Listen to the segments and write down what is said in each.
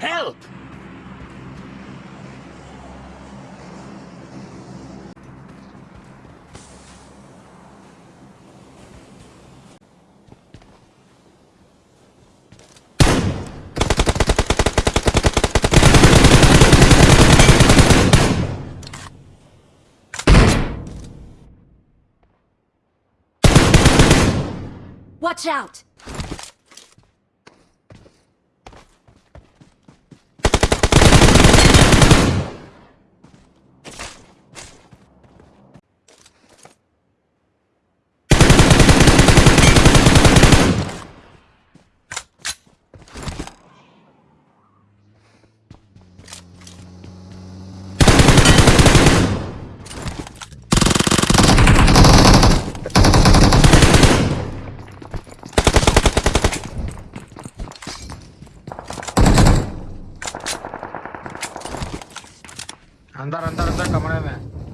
Help! Watch out! अंदर अंदर अंदर कमरे में।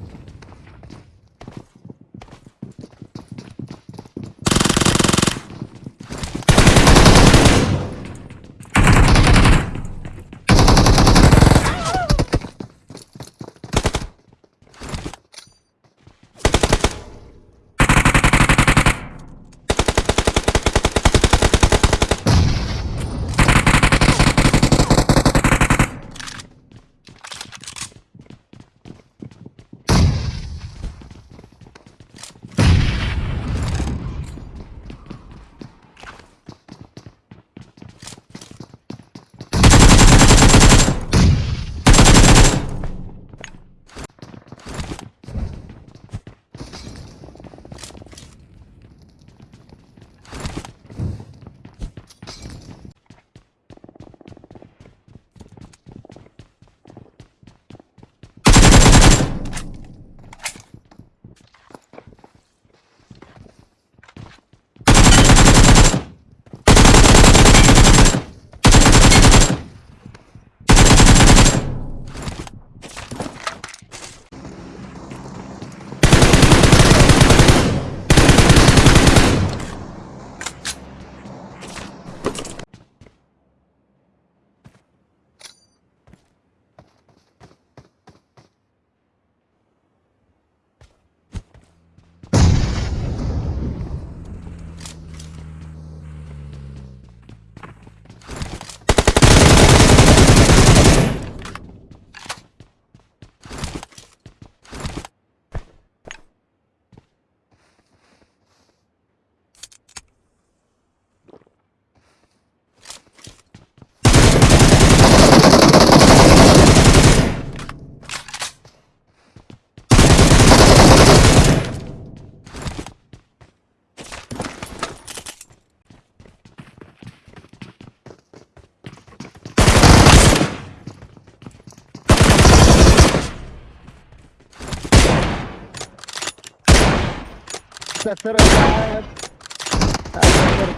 ترى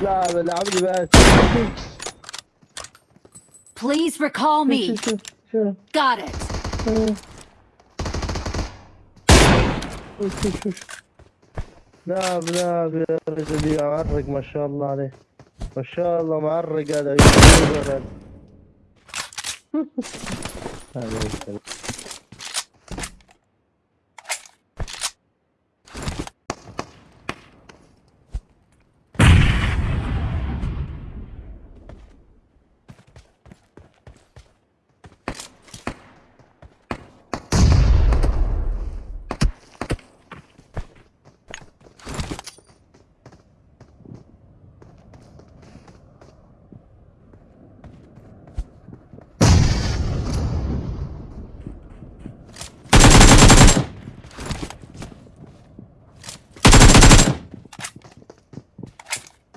لاعب لي بس Please recall me. Got it. لاعب لاعب يا رجل معرق ما شاء الله عليه. ما شاء الله معرق هذا. هذا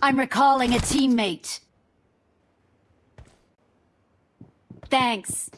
I'm recalling a teammate. Thanks.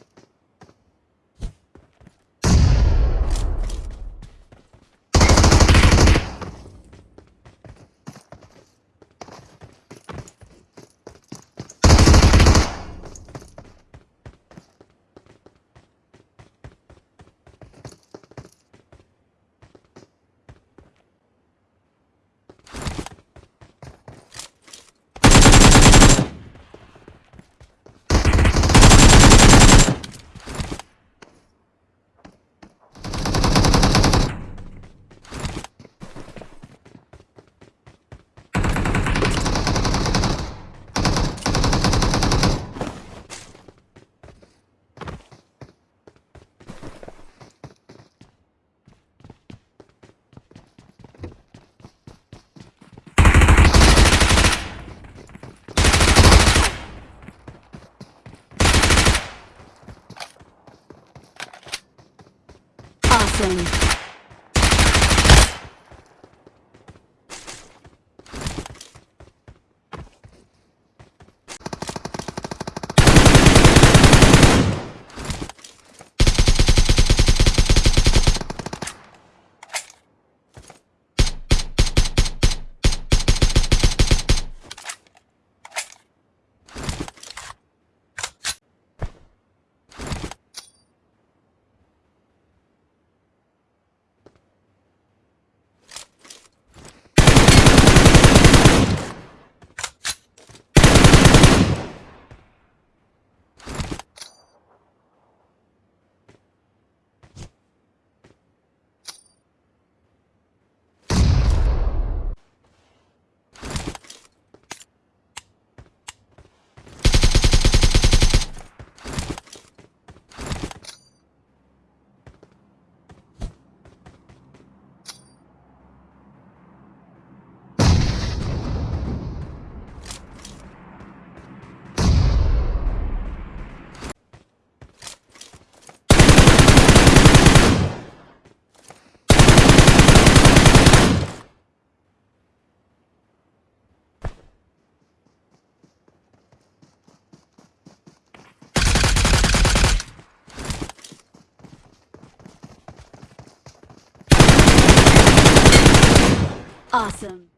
Reloading. Awesome.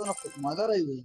तो मज़ा रही हुई